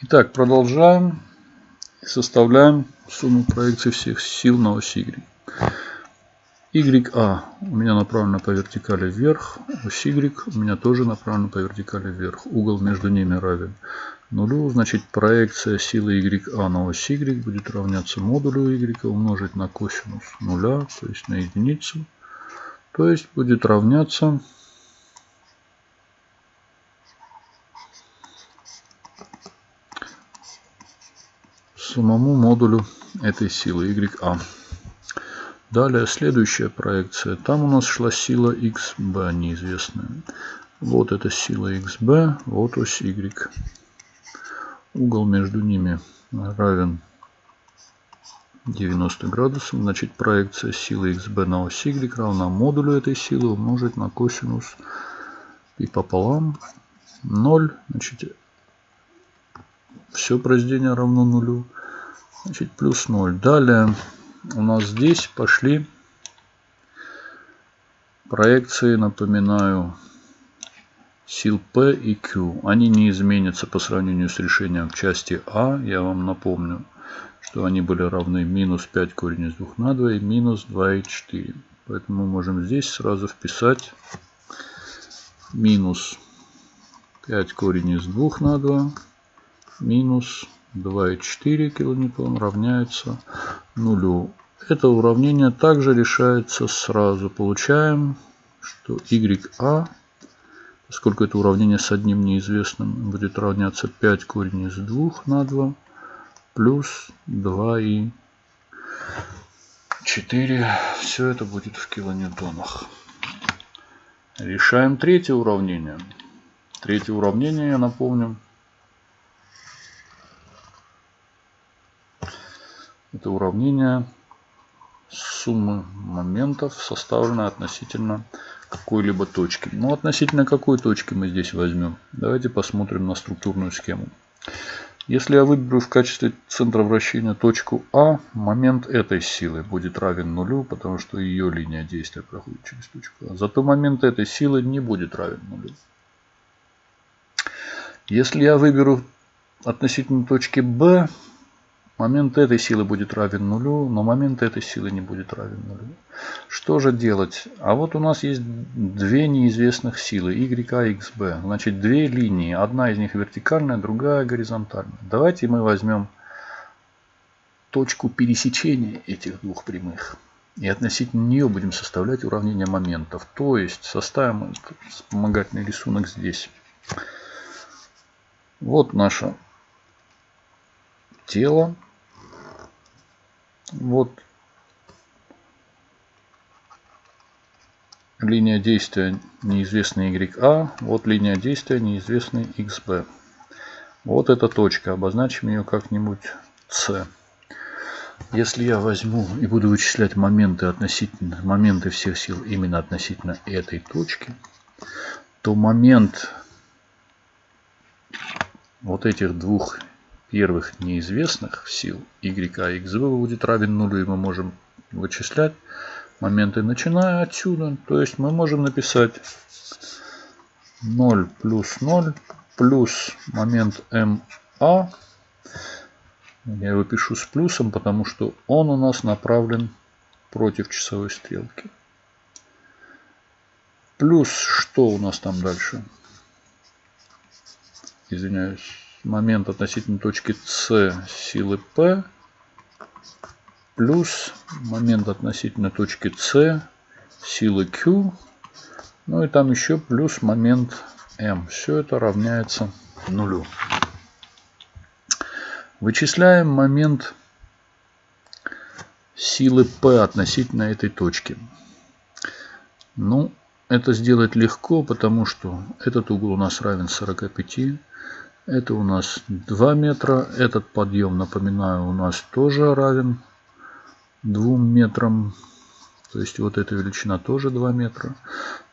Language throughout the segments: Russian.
Итак, продолжаем. Составляем сумму проекции всех сил на оси Y. YA у меня направлена по вертикали вверх. Ось Y у меня тоже направлена по вертикали вверх. Угол между ними равен нулю. Значит, проекция силы YA на ось Y будет равняться модулю Y умножить на косинус нуля, то есть на единицу. То есть будет равняться самому модулю этой силы YA. Далее следующая проекция. Там у нас шла сила XB неизвестная. Вот эта сила XB, вот ось Y. Угол между ними равен 90 градусов. Значит, проекция силы XB на ось Y равна модулю этой силы умножить на косинус и пополам 0. Значит, все произведение равно нулю. Значит, плюс 0. Далее у нас здесь пошли проекции, напоминаю, сил P и Q. Они не изменятся по сравнению с решением в части А. Я вам напомню, что они были равны минус 5 корень из 2 на 2 и минус 2,4. Поэтому мы можем здесь сразу вписать минус 5 корень из 2 на 2 минус 2,4 килоньютон равняется нулю. Это уравнение также решается сразу. Получаем, что YA, поскольку это уравнение с одним неизвестным, будет равняться 5 корень из 2 на 2 плюс 2 и 4. Все это будет в килоньютонах. Решаем третье уравнение. Третье уравнение, я напомню, Это уравнение суммы моментов, составленное относительно какой-либо точки. Ну, относительно какой точки мы здесь возьмем? Давайте посмотрим на структурную схему. Если я выберу в качестве центра вращения точку А, момент этой силы будет равен нулю, потому что ее линия действия проходит через точку А. Зато момент этой силы не будет равен нулю. Если я выберу относительно точки Б, Момент этой силы будет равен нулю, но момент этой силы не будет равен нулю. Что же делать? А вот у нас есть две неизвестных силы, YA и XB. Значит, две линии. Одна из них вертикальная, другая горизонтальная. Давайте мы возьмем точку пересечения этих двух прямых. И относительно нее будем составлять уравнение моментов. То есть составим вспомогательный рисунок здесь. Вот наше тело. Вот линия действия неизвестный YA, вот линия действия неизвестный XB. Вот эта точка, обозначим ее как-нибудь C. Если я возьму и буду вычислять моменты относительно моменты всех сил именно относительно этой точки, то момент вот этих двух первых неизвестных сил y и xv будет равен нулю, и мы можем вычислять моменты, начиная отсюда. То есть мы можем написать 0 плюс 0 плюс момент МА. Я его пишу с плюсом, потому что он у нас направлен против часовой стрелки. Плюс что у нас там дальше? Извиняюсь момент относительно точки С силы P плюс момент относительно точки С силы Q. Ну и там еще плюс момент M. Все это равняется нулю. Вычисляем момент силы P относительно этой точки. Ну, это сделать легко, потому что этот угол у нас равен 45. Это у нас 2 метра. Этот подъем, напоминаю, у нас тоже равен 2 метрам. То есть вот эта величина тоже 2 метра.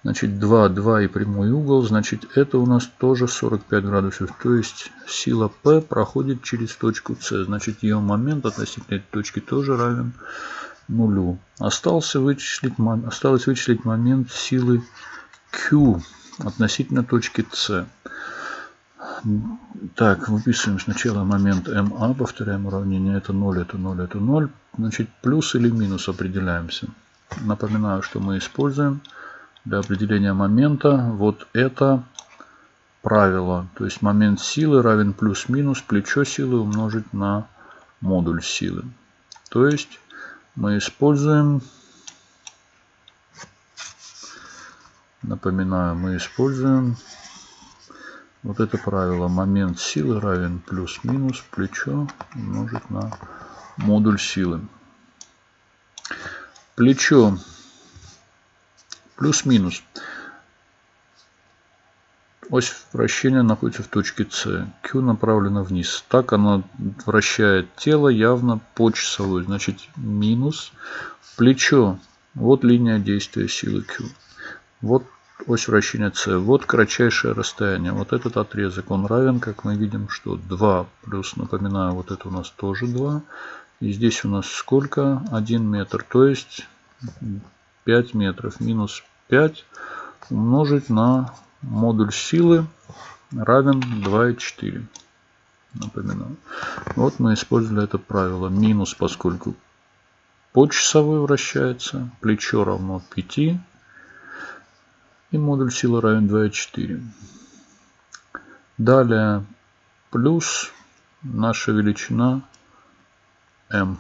Значит 2, 2 и прямой угол. Значит это у нас тоже 45 градусов. То есть сила P проходит через точку С. Значит ее момент относительно этой точки тоже равен нулю. Остался вычислить, осталось вычислить момент силы Q относительно точки С. Так, выписываем сначала момент МА, повторяем уравнение. Это 0, это 0, это 0. Значит, плюс или минус определяемся. Напоминаю, что мы используем для определения момента вот это правило. То есть момент силы равен плюс-минус плечо силы умножить на модуль силы. То есть мы используем, напоминаю, мы используем вот это правило. Момент силы равен плюс-минус плечо умножить на модуль силы. Плечо плюс-минус. Ось вращения находится в точке С. Q направлена вниз. Так она вращает тело явно по часовой. Значит, минус плечо. Вот линия действия силы Q. Вот ось вращения С. Вот кратчайшее расстояние. Вот этот отрезок, он равен, как мы видим, что 2 плюс, напоминаю, вот это у нас тоже 2. И здесь у нас сколько? 1 метр. То есть 5 метров. Минус 5 умножить на модуль силы равен 2,4. Напоминаю. Вот мы использовали это правило. Минус, поскольку по часовой вращается. Плечо равно 5. И модуль силы равен 2,4. Далее плюс наша величина m.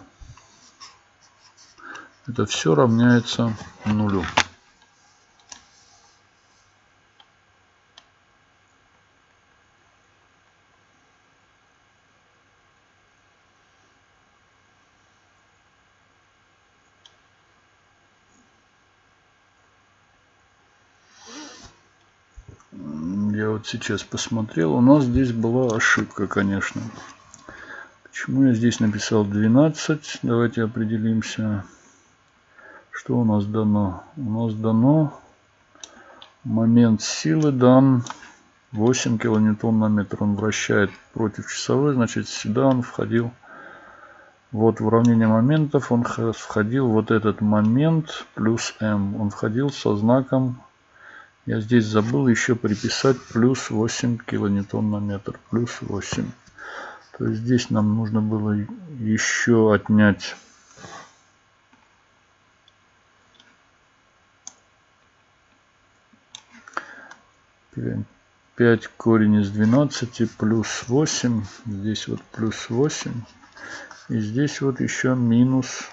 Это все равняется нулю. Вот сейчас посмотрел, у нас здесь была ошибка, конечно. Почему я здесь написал 12? Давайте определимся, что у нас дано. У нас дано момент силы дан 8 килоньютон на метр. Он вращает против часовой, значит сюда он входил. Вот в уравнение моментов он входил вот этот момент плюс m. Он входил со знаком я здесь забыл еще приписать плюс 8 килоньютон на метр. Плюс 8. То есть здесь нам нужно было еще отнять пять корень из 12 плюс 8. Здесь вот плюс 8. И здесь вот еще минус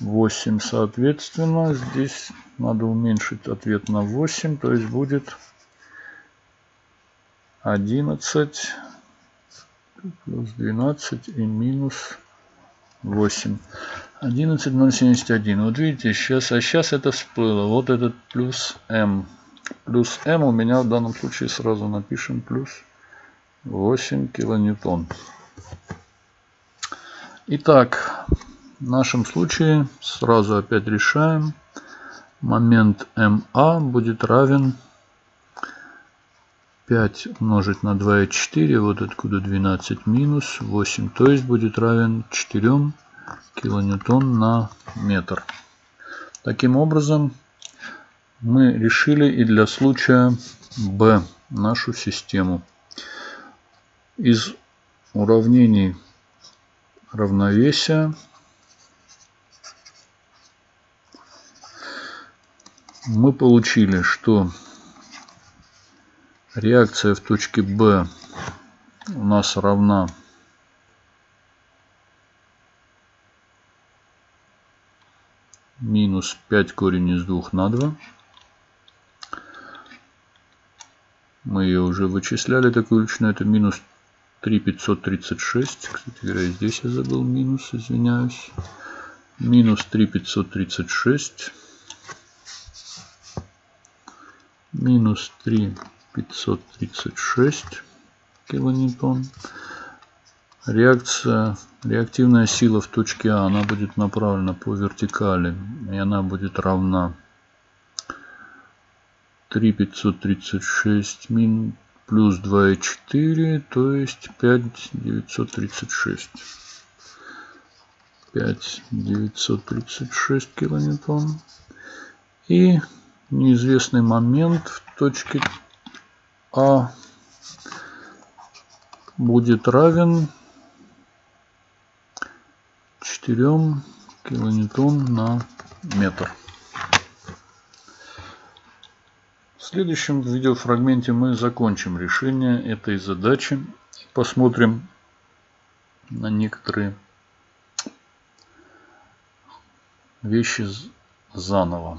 8. Соответственно, здесь надо уменьшить ответ на 8. То есть будет 11 плюс 12 и минус 8. 11,071. Вот видите, сейчас, а сейчас это всплыло. Вот этот плюс m. Плюс m у меня в данном случае сразу напишем плюс 8 килоньютон. Итак, в нашем случае сразу опять решаем. Момент МА будет равен 5 умножить на 2,4, вот откуда 12 минус 8, то есть будет равен 4 килоньютон на метр. Таким образом, мы решили и для случая B нашу систему. Из уравнений равновесия мы получили, что реакция в точке B у нас равна минус 5 корень из 2 на 2. Мы ее уже вычисляли, такую величину. Это минус 3,536. Кстати говоря, здесь я забыл минус, извиняюсь. Минус 3,536. Минус 3 536 килоньютон. Реакция, реактивная сила в точке А, она будет направлена по вертикали, и она будет равна 3536 мин плюс 2,4, то есть 5936. 5936 килоньютон. И неизвестный момент в точке а будет равен 4 килоньютон на метр. В следующем видеофрагменте мы закончим решение этой задачи. Посмотрим на некоторые вещи заново.